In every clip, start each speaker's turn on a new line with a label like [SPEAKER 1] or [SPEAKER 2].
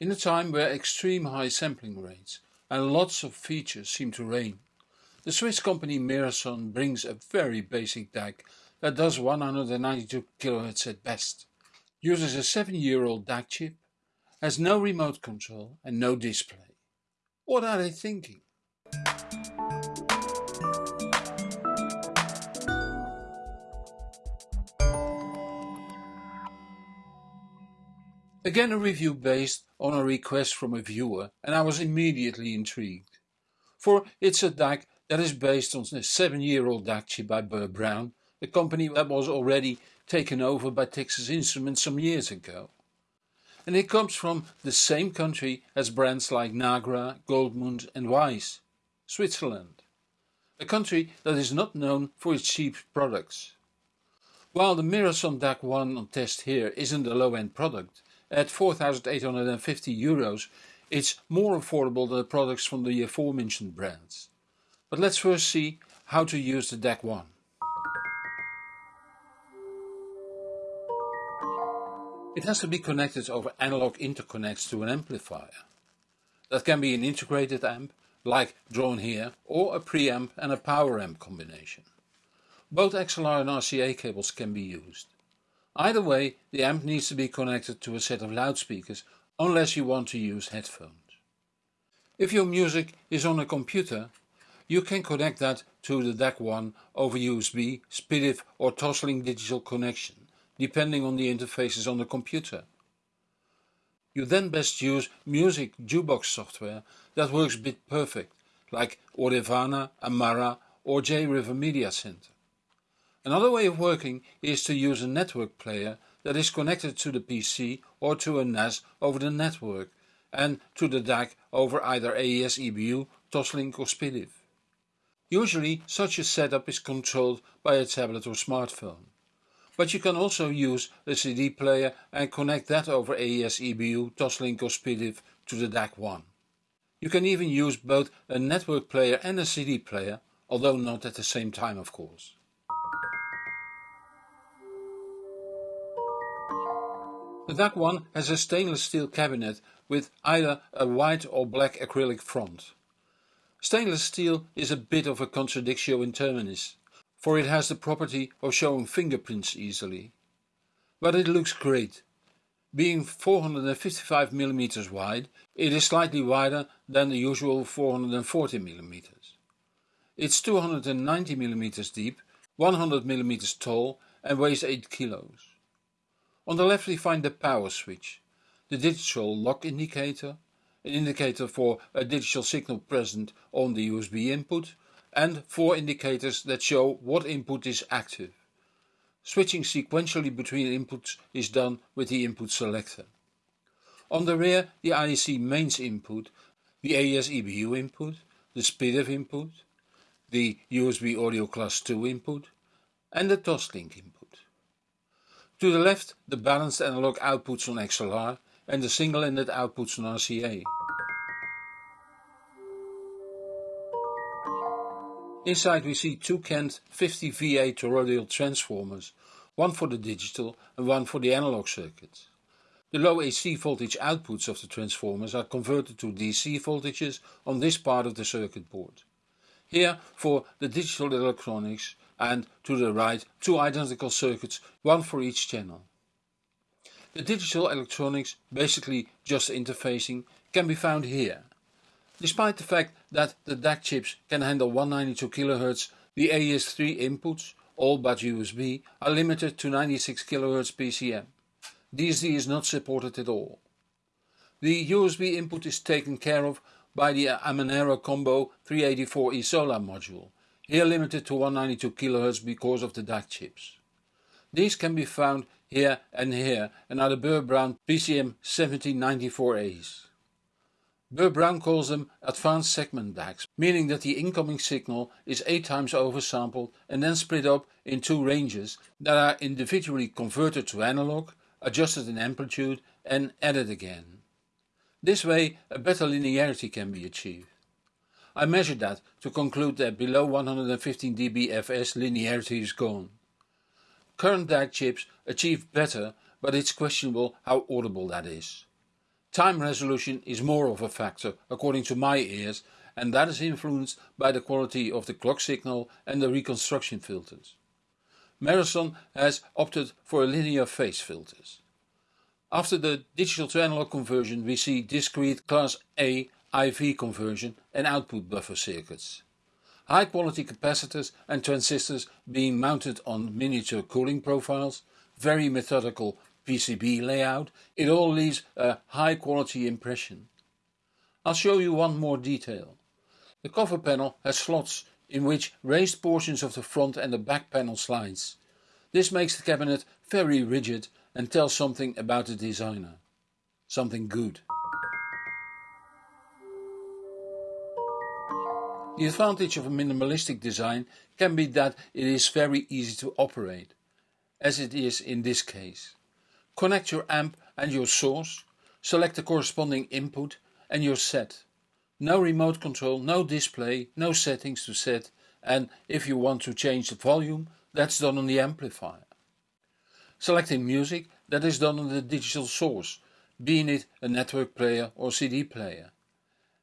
[SPEAKER 1] In a time where extreme high sampling rates and lots of features seem to reign, the Swiss company Merason brings a very basic DAC that does 192 kHz at best, uses a 7 year old DAC chip, has no remote control and no display. What are they thinking? Again a review based on a request from a viewer and I was immediately intrigued. For it's a DAC that is based on a 7 year old DAC chip by Burr Brown, a company that was already taken over by Texas Instruments some years ago. And it comes from the same country as brands like Nagra, Goldmund and Weiss, Switzerland. A country that is not known for its cheap products. While the Merason DAC 1 on test here isn't a low-end product, at 4,850 euros, it's more affordable than the products from the aforementioned brands. But let's first see how to use the DAC 1. It has to be connected over analog interconnects to an amplifier. That can be an integrated amp, like drawn here, or a preamp and a power amp combination. Both XLR and RCA cables can be used. Either way, the amp needs to be connected to a set of loudspeakers unless you want to use headphones. If your music is on a computer, you can connect that to the DAC1 over USB, SPDIF or Toslink digital connection, depending on the interfaces on the computer. You then best use music jukebox software that works bit perfect, like Audirvana, Amarra or JRiver Media Center. Another way of working is to use a network player that is connected to the PC or to a NAS over the network and to the DAC over either AES EBU, Toslink or SPDIF. Usually such a setup is controlled by a tablet or smartphone. But you can also use a CD player and connect that over AES EBU, Toslink or SPDIF to the DAC1. You can even use both a network player and a CD player, although not at the same time of course. The DAC one has a stainless steel cabinet with either a white or black acrylic front. Stainless steel is a bit of a contradictio in terminis, for it has the property of showing fingerprints easily. But it looks great. Being 455 mm wide, it is slightly wider than the usual 440 mm. It's 290 mm deep, 100 mm tall and weighs 8 kilos. On the left we find the power switch, the digital lock indicator, an indicator for a digital signal present on the USB input, and four indicators that show what input is active. Switching sequentially between inputs is done with the input selector. On the rear the IEC mains input, the AES EBU input, the SPDIF input, the USB audio class 2 input and the Toslink input. To the left the balanced analog outputs on XLR and the single-ended outputs on RCA. Inside we see two Kent 50 VA toroidal transformers, one for the digital and one for the analog circuits. The low AC voltage outputs of the transformers are converted to DC voltages on this part of the circuit board. Here for the digital electronics and to the right two identical circuits, one for each channel. The digital electronics, basically just interfacing, can be found here. Despite the fact that the DAC chips can handle 192 kHz, the AES3 inputs, all but USB, are limited to 96 kHz PCM. DSD is not supported at all. The USB input is taken care of by the Amanero Combo 384E solar module, here limited to 192 kHz because of the DAC chips. These can be found here and here and are the Burr Brown PCM 1794As. Burr Brown calls them advanced segment DACs, meaning that the incoming signal is 8 times oversampled and then split up in two ranges that are individually converted to analog, adjusted in amplitude and added again. This way a better linearity can be achieved. I measured that to conclude that below 115 dB fs linearity is gone. Current DAC chips achieve better, but it's questionable how audible that is. Time resolution is more of a factor according to my ears and that is influenced by the quality of the clock signal and the reconstruction filters. Merason has opted for linear phase filters. After the digital to analog conversion we see discrete class A IV conversion and output buffer circuits. High quality capacitors and transistors being mounted on miniature cooling profiles, very methodical PCB layout, it all leaves a high quality impression. I'll show you one more detail. The cover panel has slots in which raised portions of the front and the back panel slides. This makes the cabinet very rigid and tells something about the designer. Something good. The advantage of a minimalistic design can be that it is very easy to operate, as it is in this case. Connect your amp and your source, select the corresponding input and you're set. No remote control, no display, no settings to set and if you want to change the volume, that's done on the amplifier. Selecting music, that is done on the digital source, being it a network player or CD player.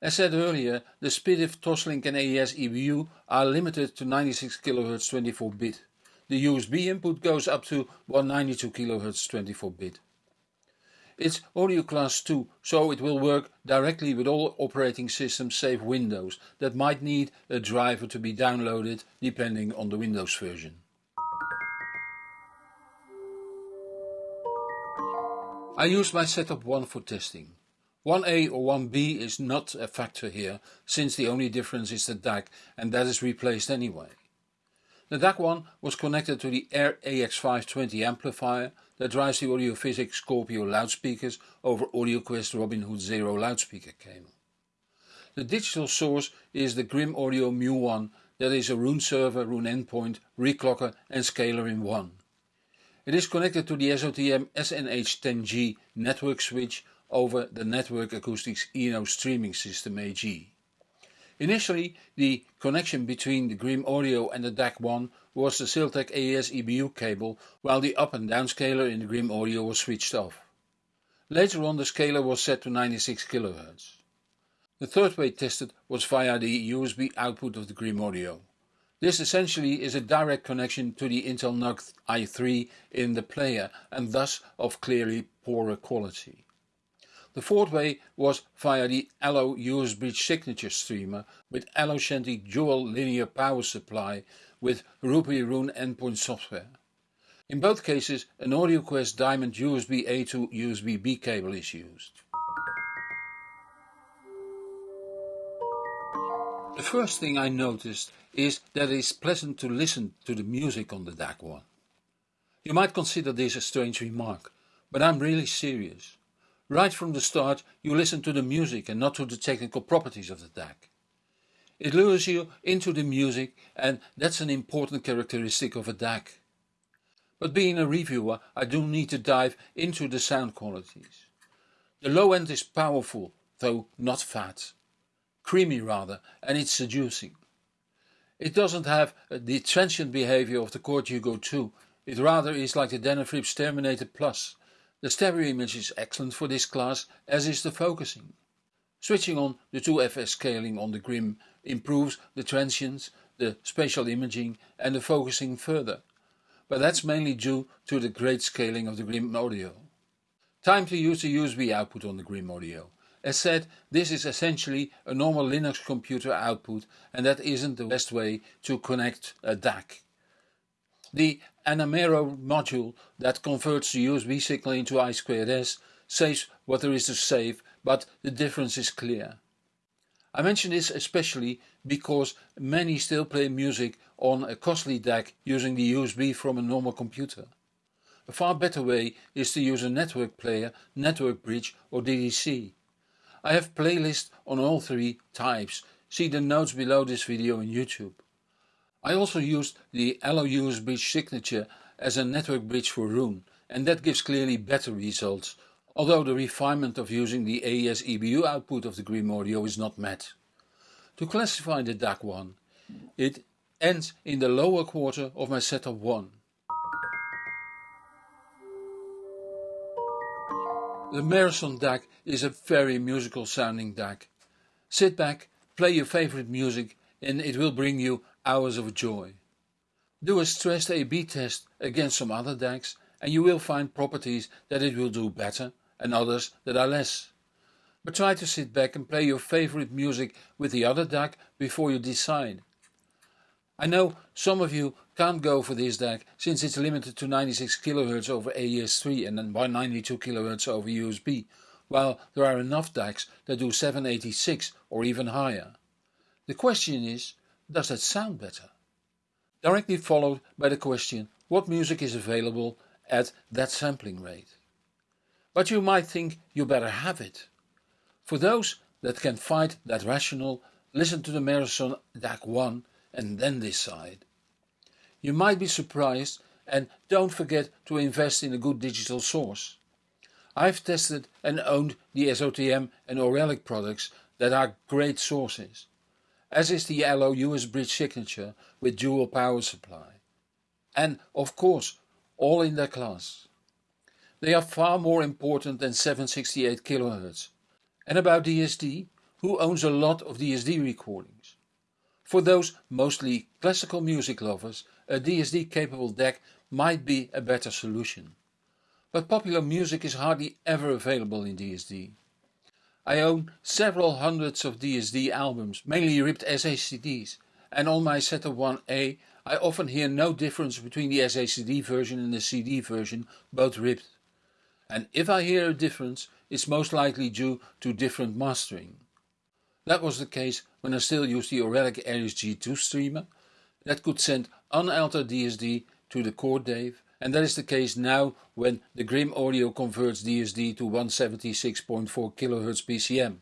[SPEAKER 1] As said earlier, the SPDIF Toslink and AES EBU are limited to 96 kHz 24-bit. The USB input goes up to 192 kHz 24-bit. It's audio class 2, so it will work directly with all operating systems save Windows that might need a driver to be downloaded depending on the Windows version. I used my setup 1 for testing. 1A or 1B is not a factor here, since the only difference is the DAC and that is replaced anyway. The DAC1 was connected to the Ayre AX520 amplifier that drives the Audiophysics Scorpio loudspeakers over AudioQuest Robin Hood Zero loudspeaker cable. The digital source is the Grimm Audio Mu1 that is a Roon server, Roon endpoint, reclocker and scaler in one. It is connected to the SOTM SNH10G network switch over the Network Acoustics Eno streaming system AG. Initially, the connection between the Grimm Audio and the DAC1 was the Siltech AES EBU cable, while the up and down scaler in the Grimm Audio was switched off. Later on the scaler was set to 96 kHz. The third way tested was via the USB output of the Grimm Audio. This essentially is a direct connection to the Intel NUC i3 in the player and thus of clearly poorer quality. The fourth way was via the Allo USB signature streamer with Allo Shanti dual linear power supply with RoPieee Roon endpoint software. In both cases an AudioQuest Diamond USB A to USB B cable is used. The first thing I noticed is that it is pleasant to listen to the music on the DAC1. You might consider this a strange remark, but I'm really serious. Right from the start you listen to the music and not to the technical properties of the DAC. It lures you into the music and that's an important characteristic of a DAC. But being a reviewer I do need to dive into the sound qualities. The low end is powerful, though not fat. Creamy rather, and it's seducing. It doesn't have the transient behavior of the Chord Hugo 2, it rather is like the Denafrips Terminator Plus, the stereo image is excellent for this class, as is the focusing. Switching on the 2FS scaling on the Grimm improves the transients, the spatial imaging and the focusing further, but that's mainly due to the great scaling of the Grimm Audio. Time to use the USB output on the Grimm Audio. As said, this is essentially a normal Linux computer output and that isn't the best way to connect a DAC. The Amanero module that converts the USB signal into I2S saves what there is to save, but the difference is clear. I mention this especially because many still play music on a costly DAC using the USB from a normal computer. A far better way is to use a network player, network bridge or DDC. I have playlists on all three types, see the notes below this video on YouTube. I also used the Allo USB signature as a network bridge for Roon and that gives clearly better results, although the refinement of using the AES EBU output of the Grimm Audio is not met. To classify the DAC1, it ends in the lower quarter of my setup 1. The Merason DAC is a very musical sounding DAC. Sit back, play your favorite music and it will bring you hours of joy. Do a stressed A-B test against some other DACs and you will find properties that it will do better and others that are less. But try to sit back and play your favorite music with the other DAC before you decide. I know some of you can't go for this DAC since it's limited to 96 kHz over AES3 and then 192 kHz over USB, while there are enough DACs that do 786 or even higher. The question is, does that sound better? Directly followed by the question, what music is available at that sampling rate? But you might think you better have it. For those that can fight that rational, listen to the Merason DAC 1 and then decide. You might be surprised and don't forget to invest in a good digital source. I've tested and owned the SOTM and Auralic products that are great sources, as is the Allo US Bridge signature with dual power supply. And of course, all in their class. They are far more important than 768 kHz. And about DSD, who owns a lot of DSD recordings? For those mostly classical music lovers, a DSD capable DAC might be a better solution. But popular music is hardly ever available in DSD. I own several hundreds of DSD albums, mainly ripped SACDs, and on my Setup 1A I often hear no difference between the SACD version and the CD version, both ripped. And if I hear a difference, it's most likely due to different mastering. That was the case when I still used the Auralic Aries G2 streamer that could send unaltered DSD to the Chord DAVE and that is the case now when the Grimm Audio converts DSD to 176.4 kHz PCM.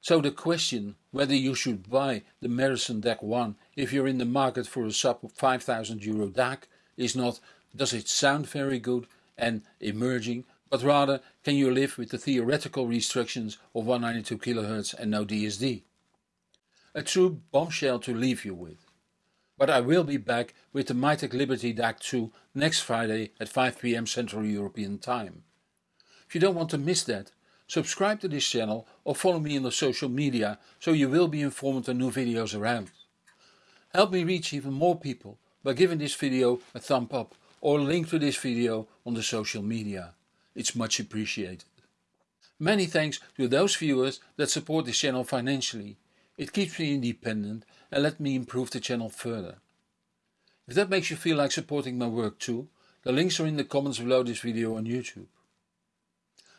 [SPEAKER 1] So the question whether you should buy the Merason DAC 1 if you're in the market for a sub 5000 euro DAC is not does it sound very good and emerging but rather can you live with the theoretical restrictions of 192 kHz and no DSD? A true bombshell to leave you with. But I will be back with the Mytek Liberty DAC 2 next Friday at 5pm Central European Time. If you don't want to miss that, subscribe to this channel or follow me on the social media so you will be informed on new videos around. Help me reach even more people by giving this video a thumb up or link to this video on the social media. It's much appreciated. Many thanks to those viewers that support this channel financially. It keeps me independent and let me improve the channel further. If that makes you feel like supporting my work too, the links are in the comments below this video on YouTube.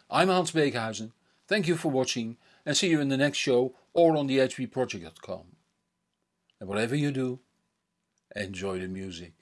[SPEAKER 1] I'm Hans Beekhuyzen, thank you for watching and see you in the next show or on the hbproject.com. And whatever you do, enjoy the music.